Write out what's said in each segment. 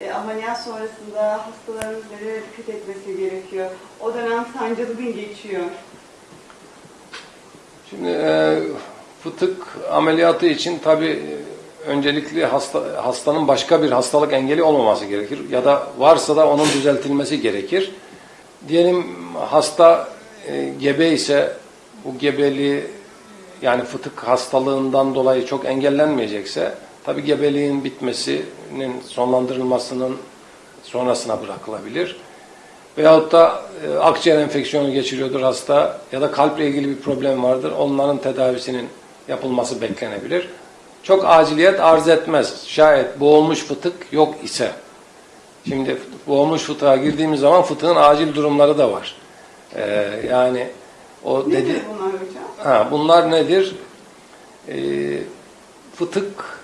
E, ameliyat sonrasında hastalarımız nelere dikkat etmesi gerekiyor? O dönem sancılı gün geçiyor. Şimdi e, fıtık ameliyatı için tabi öncelikli hasta, hastanın başka bir hastalık engeli olmaması gerekir. Ya da varsa da onun düzeltilmesi gerekir. Diyelim hasta e, gebe ise bu gebeliği yani fıtık hastalığından dolayı çok engellenmeyecekse tabi gebeliğin bitmesinin sonlandırılmasının sonrasına bırakılabilir. Veyahut da e, akciğer enfeksiyonu geçiriyordur hasta ya da kalple ilgili bir problem vardır. Onların tedavisinin yapılması beklenebilir. Çok aciliyet arz etmez. Şayet boğulmuş fıtık yok ise. Şimdi boğulmuş fıtığa girdiğimiz zaman fıtığın acil durumları da var. Ee, yani o Nedir dedi bunlar hocam? Ha, bunlar nedir? Ee, fıtık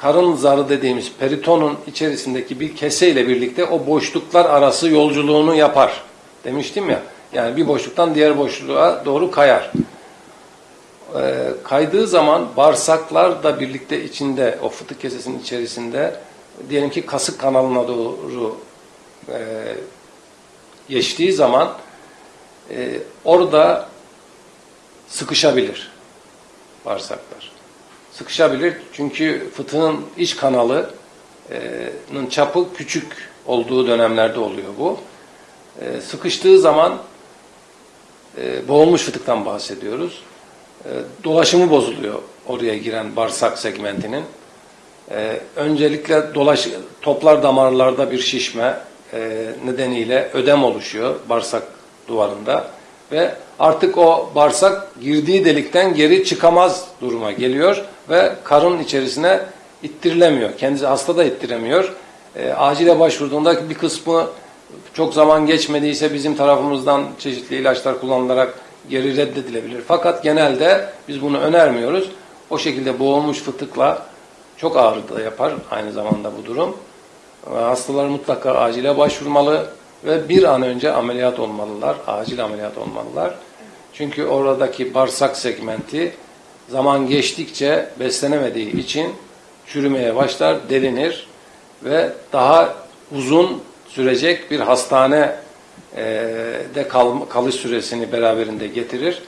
karın zarı dediğimiz peritonun içerisindeki bir kese ile birlikte o boşluklar arası yolculuğunu yapar. Demiştim ya. Yani bir boşluktan diğer boşluğa doğru kayar. Ee, kaydığı zaman bağırsaklar da birlikte içinde o fıtık kesesinin içerisinde diyelim ki kasık kanalına doğru e, geçtiği zaman e, orada sıkışabilir bağırsaklar. Sıkışabilir çünkü fıtığın iç kanalının çapı küçük olduğu dönemlerde oluyor bu. E, sıkıştığı zaman e, boğulmuş fıtıktan bahsediyoruz. E, dolaşımı bozuluyor oraya giren bağırsak segmentinin. E, öncelikle dolaş, toplar damarlarda bir şişme e, nedeniyle ödem oluşuyor bağırsak duvarında ve artık o bağırsak girdiği delikten geri çıkamaz duruma geliyor ve karın içerisine ittirilemiyor. Kendisi hasta da ittiremiyor. E, acile başvurduğunda bir kısmı çok zaman geçmediyse bizim tarafımızdan çeşitli ilaçlar kullanılarak geri reddedilebilir. Fakat genelde biz bunu önermiyoruz. O şekilde boğulmuş fıtıkla çok ağrı da yapar aynı zamanda bu durum. Ve Hastalar mutlaka acile başvurmalı ve bir an önce ameliyat olmalılar, acil ameliyat olmalılar. Çünkü oradaki bağırsak segmenti zaman geçtikçe beslenemediği için çürümeye başlar, delinir ve daha uzun sürecek bir hastane e, de kal, kalış süresini beraberinde getirir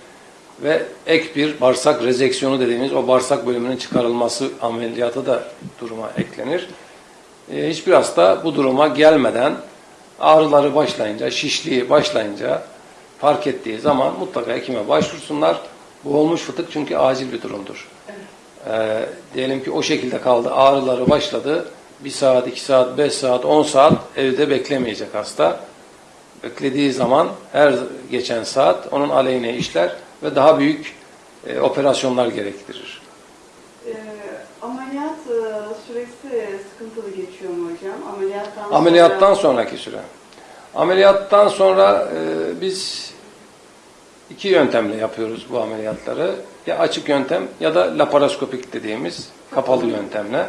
ve ek bir bağırsak rezeksiyonu dediğimiz o bağırsak bölümünün çıkarılması ameliyatı da duruma eklenir. E, hiçbir hasta bu duruma gelmeden ağrıları başlayınca, şişliği başlayınca fark ettiği zaman mutlaka hekime başvursunlar. Bu olmuş fıtık çünkü acil bir durumdur. E, diyelim ki o şekilde kaldı, ağrıları başladı. Bir saat, iki saat, beş saat, on saat evde beklemeyecek hasta. Beklediği zaman her geçen saat onun aleyhine işler ve daha büyük e, operasyonlar gerektirir. E, süresi sıkıntılı geçiyor mu hocam? Ameliyattan, Ameliyattan sonra... sonraki süre. Ameliyattan sonra e, biz iki yöntemle yapıyoruz bu ameliyatları. Ya açık yöntem ya da laparoskopik dediğimiz kapalı yöntemle.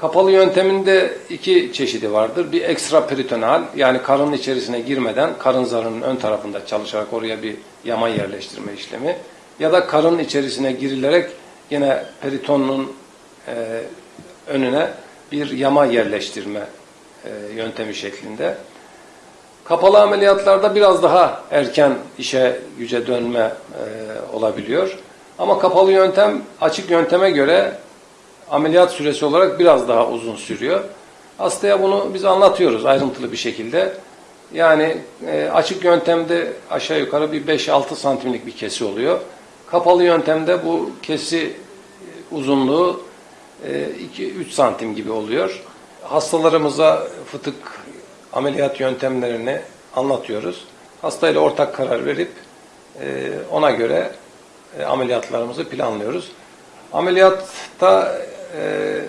Kapalı yönteminde iki çeşidi vardır. Bir ekstra peritoneal yani karının içerisine girmeden karın zarının ön tarafında çalışarak oraya bir yama yerleştirme işlemi. Ya da karın içerisine girilerek yine peritonun e, önüne bir yama yerleştirme e, yöntemi şeklinde. Kapalı ameliyatlarda biraz daha erken işe güce dönme e, olabiliyor. Ama kapalı yöntem açık yönteme göre ameliyat süresi olarak biraz daha uzun sürüyor. Hastaya bunu biz anlatıyoruz ayrıntılı bir şekilde. Yani e, açık yöntemde aşağı yukarı bir 5-6 santimlik bir kesi oluyor. Kapalı yöntemde bu kesi uzunluğu 2-3 santim gibi oluyor. Hastalarımıza fıtık ameliyat yöntemlerini anlatıyoruz. Hastayla ortak karar verip e, ona göre e, ameliyatlarımızı planlıyoruz. Ameliyatta e,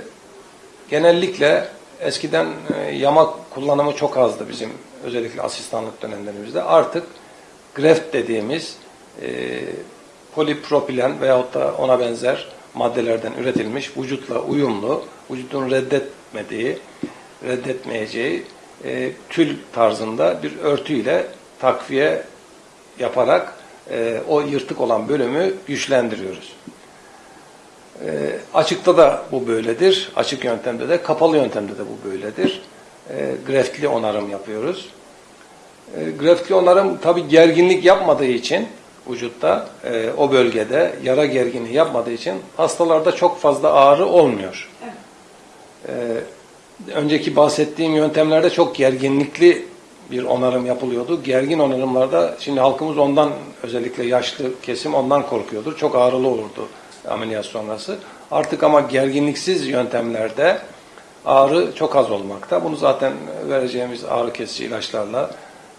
genellikle eskiden yama kullanımı çok azdı bizim özellikle asistanlık dönemlerimizde. Artık greft dediğimiz polipropilen veyahut da ona benzer maddelerden üretilmiş, vücutla uyumlu, vücudun reddetmediği, reddetmeyeceği e, tül tarzında bir örtüyle takviye yaparak e, o yırtık olan bölümü güçlendiriyoruz. E, açıkta da bu böyledir. Açık yöntemde de, kapalı yöntemde de bu böyledir. E, greftli onarım yapıyoruz. E, greftli onarım tabi gerginlik yapmadığı için vücutta e, o bölgede yara gerginliği yapmadığı için hastalarda çok fazla ağrı olmuyor. Evet. E, önceki bahsettiğim yöntemlerde çok gerginlikli bir onarım yapılıyordu. Gergin onarımlarda şimdi halkımız ondan özellikle yaşlı kesim ondan korkuyordur. Çok ağrılı olurdu ameliyat sonrası. Artık ama gerginliksiz yöntemlerde ağrı çok az olmakta. Bunu zaten vereceğimiz ağrı kesici ilaçlarla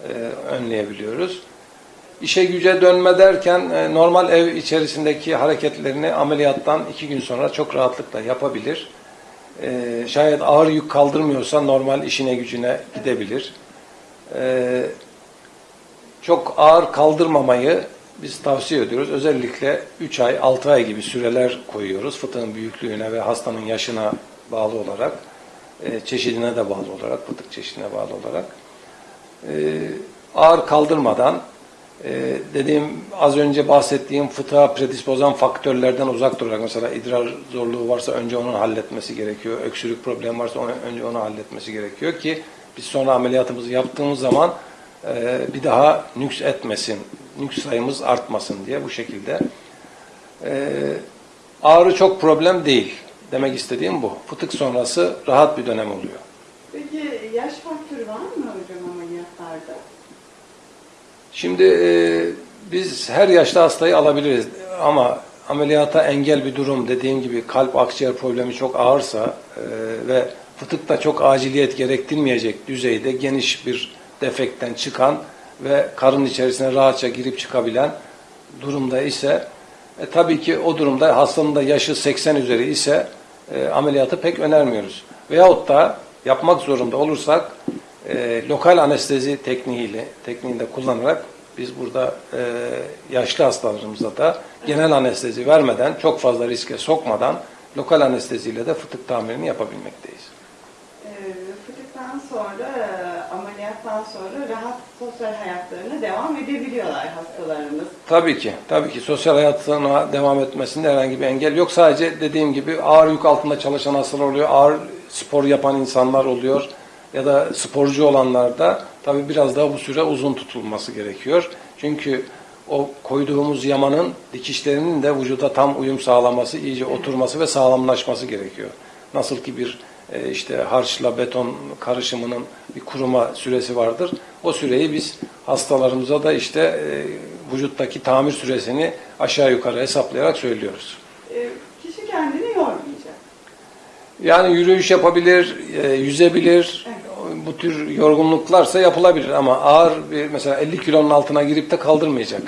e, önleyebiliyoruz. İşe güce dönme derken e, normal ev içerisindeki hareketlerini ameliyattan iki gün sonra çok rahatlıkla yapabilir. E, şayet ağır yük kaldırmıyorsa normal işine gücüne gidebilir. E, çok ağır kaldırmamayı biz tavsiye ediyoruz. Özellikle 3 ay, 6 ay gibi süreler koyuyoruz. Fıtığın büyüklüğüne ve hastanın yaşına bağlı olarak, e, çeşidine de bağlı olarak, fıtık çeşidine bağlı olarak. E, ağır kaldırmadan, e, dediğim az önce bahsettiğim fıtığa predispozan faktörlerden uzak durarak, mesela idrar zorluğu varsa önce onu halletmesi gerekiyor. Öksürük problemi varsa önce onu halletmesi gerekiyor ki biz sonra ameliyatımızı yaptığımız zaman e, bir daha nüks etmesin, nüks sayımız artmasın diye bu şekilde. E, ağrı çok problem değil. Demek istediğim bu. Fıtık sonrası rahat bir dönem oluyor. Peki yaş faktörü var mı hocam ameliyatlarda? Şimdi e, biz her yaşta hastayı alabiliriz ama ameliyata engel bir durum dediğim gibi kalp akciğer problemi çok ağırsa e, ve fıtık da çok aciliyet gerektirmeyecek düzeyde geniş bir defekten çıkan ve karın içerisine rahatça girip çıkabilen durumda ise e, tabii ki o durumda hastanın da yaşı 80 üzeri ise e, ameliyatı pek önermiyoruz. Veyahut da yapmak zorunda olursak e, lokal anestezi tekniğiyle tekniğinde kullanarak biz burada e, yaşlı hastalarımıza da genel anestezi vermeden çok fazla riske sokmadan lokal anesteziyle de fıtık tamirini yapabilmekteyiz. Ee, fıtıktan sonra, e, ameliyattan sonra rahat sosyal hayatlarına devam edebiliyorlar hastalarımız. Tabii ki, tabii ki sosyal hayatına devam etmesinde herhangi bir engel yok. Sadece dediğim gibi ağır yük altında çalışan hastalar oluyor, ağır spor yapan insanlar oluyor ya da sporcu olanlarda tabii biraz daha bu süre uzun tutulması gerekiyor. Çünkü o koyduğumuz yamanın dikişlerinin de vücuda tam uyum sağlaması, iyice oturması ve sağlamlaşması gerekiyor. Nasıl ki bir e, işte harçla beton karışımının bir kuruma süresi vardır. O süreyi biz hastalarımıza da işte e, vücuttaki tamir süresini aşağı yukarı hesaplayarak söylüyoruz. Ee, kişi kendini yormayacak. Yani yürüyüş yapabilir, e, yüzebilir. Bu tür yorgunluklarsa yapılabilir ama ağır bir mesela 50 kilonun altına girip de kaldırmayacak.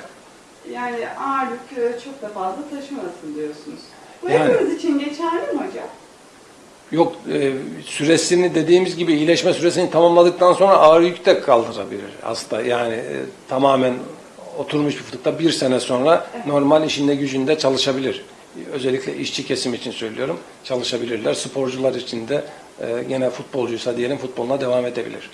Yani ağırlık çok da fazla taşımasın diyorsunuz. Bu Yani. hepimiz için geçerli mi hocam? Yok e, süresini dediğimiz gibi iyileşme süresini tamamladıktan sonra ağır yük de kaldırabilir hasta. Yani e, tamamen oturmuş bir fıtıkta bir sene sonra normal işinde gücünde çalışabilir. Özellikle işçi kesim için söylüyorum. Çalışabilirler. Sporcular için de e, gene futbolcuysa diyelim futboluna devam edebilir.